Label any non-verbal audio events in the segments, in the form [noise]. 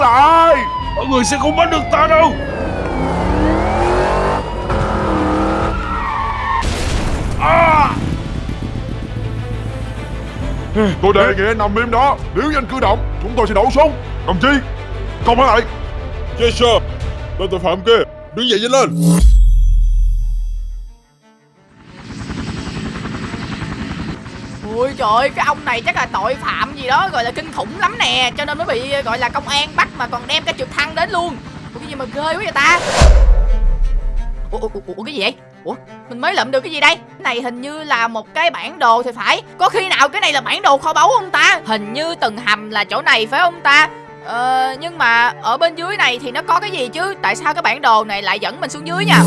Mọi người sẽ không bắt được ta đâu. À! Tôi đề nghị anh nằm im đó. Nếu như anh cử động, Chúng tôi sẽ nổ súng Đồng chí, Công lại. Yes, sir. Tên tội phạm kia, Đứng dậy nhanh lên. Ôi trời ơi, cái ông này chắc là tội phạm gì đó gọi là kinh khủng lắm nè. Cho nên mới bị gọi là công an bắt mà còn đem cái trực thăng đến luôn. Ủa cái gì mà ghê quá vậy ta? Ủa, ủa, ủa, ủa cái gì vậy? Ủa mình mới lượm được cái gì đây? Cái này hình như là một cái bản đồ thì phải. Có khi nào cái này là bản đồ kho báu không ta? Hình như từng hầm là chỗ này phải không ta? Ờ nhưng mà ở bên dưới này thì nó có cái gì chứ? Tại sao cái bản đồ này lại dẫn mình xuống dưới nha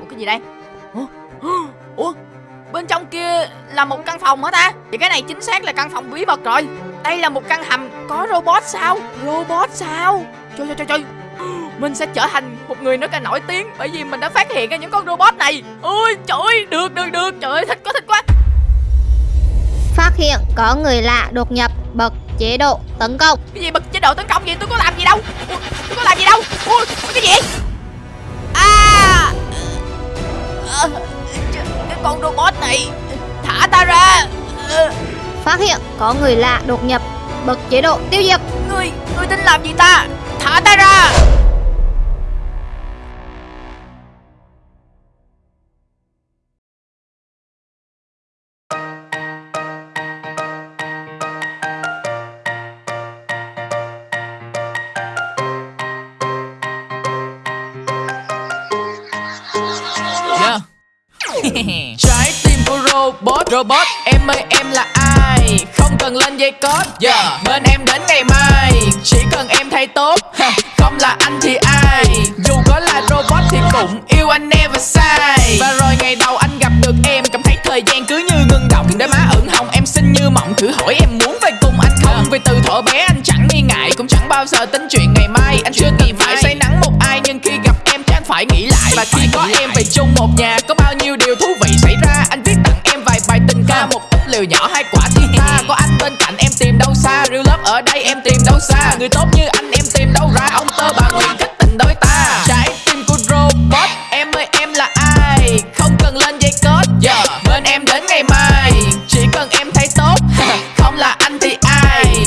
Ủa cái gì đây? Ủa, [gasps] Ủa Bên trong kia là một căn phòng hả ta? Thì cái này chính xác là căn phòng bí mật rồi. Đây là một căn hầm có robot sao? Robot sao? Trời trời trời trời. [gasps] Mình sẽ trở thành một người rất là nổi tiếng Bởi vì mình đã phát hiện ra những con robot này. Ôi trời ơi, được được được. Trời ơi thích quá thích quá. Phát hiện có người lạ đột nhập bật chế độ tấn công. Cái gì bật chế độ tấn công gì tôi có làm gì đâu? Tôi có làm gì đâu? Ui cái gì Phát hiện có người lạ đột nhập bật chế độ tiêu diệt. Ngươi Ngươi tính làm gì ta? Thả ta ra! Yeah. [laughs] Trái tim của robot Robot em ơi em là ai Không cần lên dây code yeah. Bên em đến ngày mai. Chỉ cần em thay tốt. Không là anh thì ai. Dù có là robot thì cũng yêu anh never sai Và rồi ngày đầu anh gặp được em Cảm thấy thời gian cứ như ngưng động. Để má ửng hồng em xinh như mộng. Thử hỏi em muốn về cùng anh không? Vì từ thuở bé anh chẳng nghi ngại Cũng chẳng bao giờ tính chuyện ngày mai. Anh chưa từng phải say nắng một ai Nhưng khi gặp em chắc phải nghĩ lại. Và khi có em về chung một nhà Có bao nhiêu điều thú vị xảy ra. Anh viết tặng em vài bài tình ca Một ít liều nhỏ hai quả ta có anh bên cạnh em tìm đâu xa? Real love ở đây, em tìm đâu xa? Người tốt như anh, em tìm đâu ra? Ông tơ bà nguyện thích tình đôi ta. Trái tim của robot, em ơi, em là ai? Không cần lên dây cốt giờ yeah. bên em đến ngày mai. Chỉ cần em thấy tốt, [laughs] không là anh thì ai?